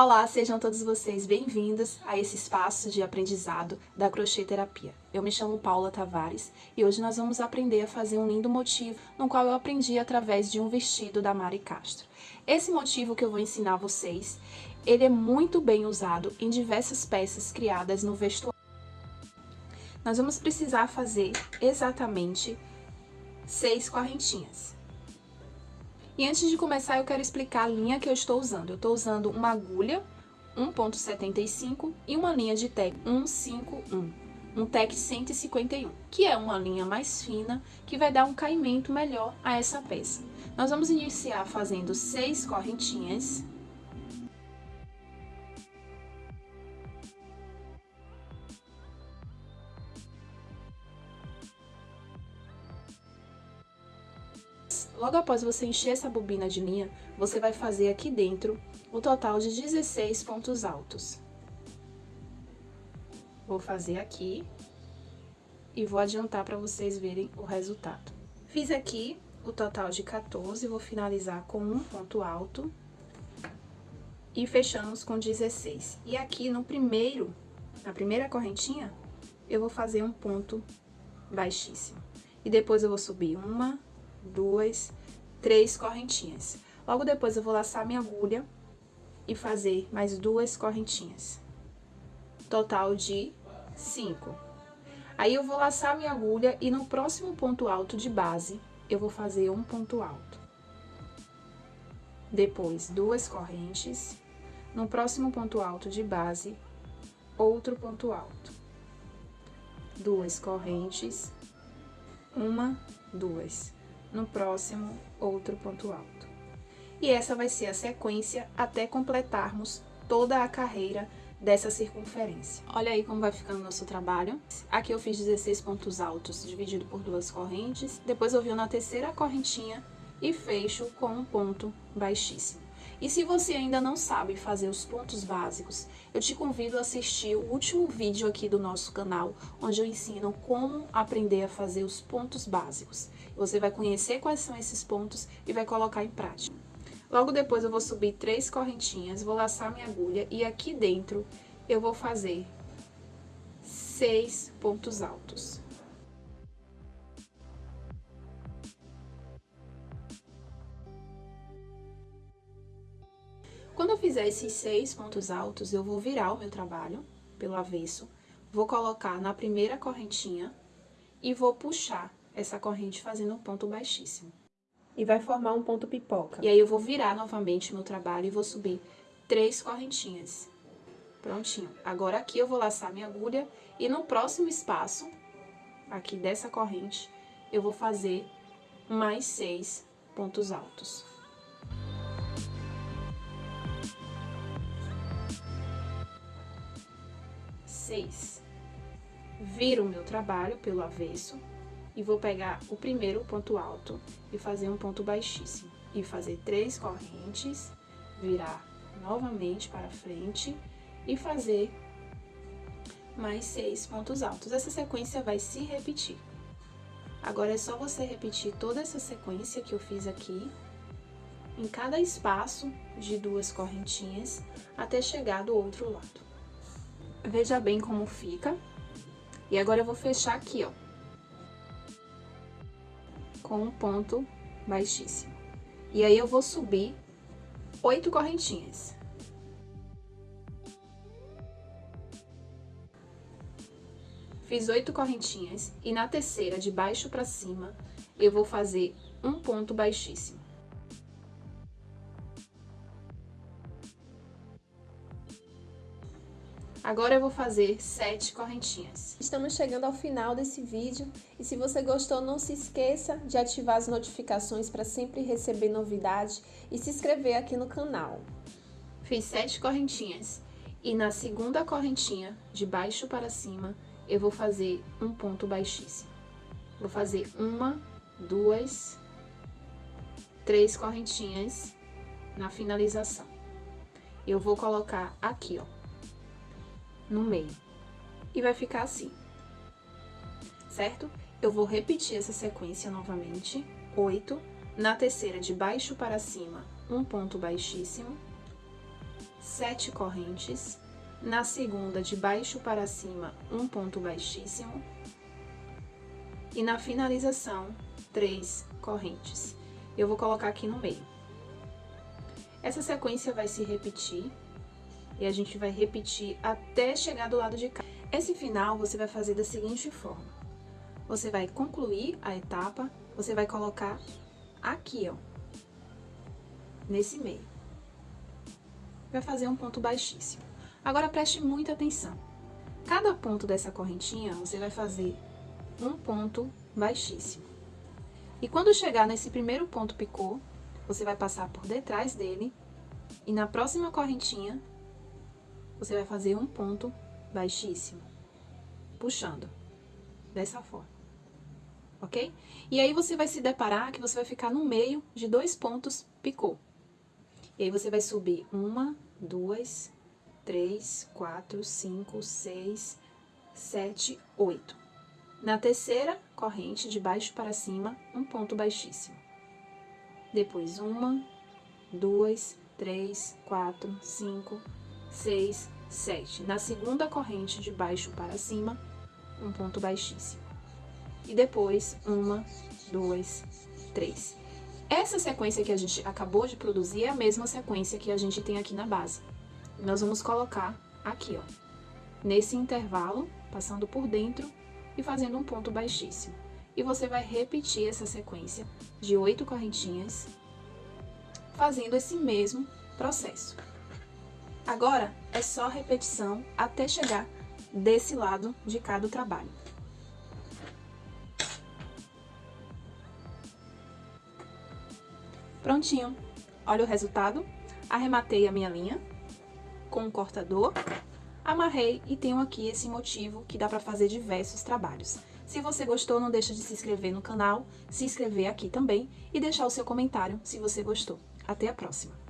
Olá, sejam todos vocês bem-vindos a esse espaço de aprendizado da crochê terapia. Eu me chamo Paula Tavares e hoje nós vamos aprender a fazer um lindo motivo no qual eu aprendi através de um vestido da Mari Castro. Esse motivo que eu vou ensinar vocês, ele é muito bem usado em diversas peças criadas no vestuário. Nós vamos precisar fazer exatamente seis correntinhas. E antes de começar, eu quero explicar a linha que eu estou usando. Eu estou usando uma agulha 1.75 e uma linha de tec 151, um tec 151, que é uma linha mais fina, que vai dar um caimento melhor a essa peça. Nós vamos iniciar fazendo seis correntinhas Logo após você encher essa bobina de linha, você vai fazer aqui dentro o total de 16 pontos altos. Vou fazer aqui e vou adiantar para vocês verem o resultado. Fiz aqui o total de 14, vou finalizar com um ponto alto e fechamos com 16. E aqui no primeiro, na primeira correntinha, eu vou fazer um ponto baixíssimo. E depois eu vou subir uma, duas, três correntinhas. Logo depois eu vou laçar minha agulha e fazer mais duas correntinhas. Total de cinco. Aí eu vou laçar minha agulha e no próximo ponto alto de base, eu vou fazer um ponto alto. Depois, duas correntes. No próximo ponto alto de base, outro ponto alto. Duas correntes. Uma, duas no próximo outro ponto alto. E essa vai ser a sequência até completarmos toda a carreira dessa circunferência. Olha aí como vai ficando o nosso trabalho. Aqui eu fiz 16 pontos altos dividido por duas correntes, depois eu venho na terceira correntinha e fecho com um ponto baixíssimo. E se você ainda não sabe fazer os pontos básicos, eu te convido a assistir o último vídeo aqui do nosso canal, onde eu ensino como aprender a fazer os pontos básicos. Você vai conhecer quais são esses pontos e vai colocar em prática. Logo depois eu vou subir três correntinhas, vou laçar minha agulha e aqui dentro eu vou fazer seis pontos altos. Quando eu fizer esses seis pontos altos, eu vou virar o meu trabalho pelo avesso, vou colocar na primeira correntinha e vou puxar essa corrente fazendo um ponto baixíssimo. E vai formar um ponto pipoca. E aí eu vou virar novamente meu trabalho e vou subir três correntinhas. Prontinho. Agora aqui eu vou laçar minha agulha e no próximo espaço, aqui dessa corrente, eu vou fazer mais seis pontos altos. Seis. Viro o meu trabalho pelo avesso e vou pegar o primeiro ponto alto e fazer um ponto baixíssimo. E fazer três correntes, virar novamente para frente e fazer mais seis pontos altos. Essa sequência vai se repetir. Agora, é só você repetir toda essa sequência que eu fiz aqui, em cada espaço de duas correntinhas, até chegar do outro lado. Veja bem como fica. E agora eu vou fechar aqui, ó. Com um ponto baixíssimo. E aí eu vou subir oito correntinhas. Fiz oito correntinhas e na terceira, de baixo pra cima, eu vou fazer um ponto baixíssimo. Agora eu vou fazer sete correntinhas. Estamos chegando ao final desse vídeo e se você gostou, não se esqueça de ativar as notificações para sempre receber novidade e se inscrever aqui no canal. Fiz sete correntinhas e na segunda correntinha, de baixo para cima, eu vou fazer um ponto baixíssimo. Vou fazer uma, duas, três correntinhas na finalização. Eu vou colocar aqui, ó no meio. E vai ficar assim, certo? Eu vou repetir essa sequência novamente, oito, na terceira de baixo para cima, um ponto baixíssimo, sete correntes, na segunda de baixo para cima, um ponto baixíssimo, e na finalização, três correntes. Eu vou colocar aqui no meio. Essa sequência vai se repetir, e a gente vai repetir até chegar do lado de cá. Esse final você vai fazer da seguinte forma. Você vai concluir a etapa, você vai colocar aqui, ó, nesse meio. Vai fazer um ponto baixíssimo. Agora preste muita atenção. Cada ponto dessa correntinha, você vai fazer um ponto baixíssimo. E quando chegar nesse primeiro ponto picô, você vai passar por detrás dele e na próxima correntinha, você vai fazer um ponto baixíssimo, puxando, dessa forma, ok? E aí você vai se deparar que você vai ficar no meio de dois pontos picô. E aí você vai subir uma, duas, três, quatro, cinco, seis, sete, oito. Na terceira corrente, de baixo para cima, um ponto baixíssimo. Depois uma, duas, três, quatro, cinco, seis, sete. Na segunda corrente, de baixo para cima, um ponto baixíssimo. E depois uma, duas, três. Essa sequência que a gente acabou de produzir é a mesma sequência que a gente tem aqui na base. Nós vamos colocar aqui, ó, nesse intervalo, passando por dentro e fazendo um ponto baixíssimo. E você vai repetir essa sequência de oito correntinhas, fazendo esse mesmo processo. Agora, é só repetição até chegar desse lado de cada trabalho. Prontinho. Olha o resultado. Arrematei a minha linha com um cortador, amarrei e tenho aqui esse motivo que dá para fazer diversos trabalhos. Se você gostou, não deixa de se inscrever no canal, se inscrever aqui também e deixar o seu comentário se você gostou. Até a próxima!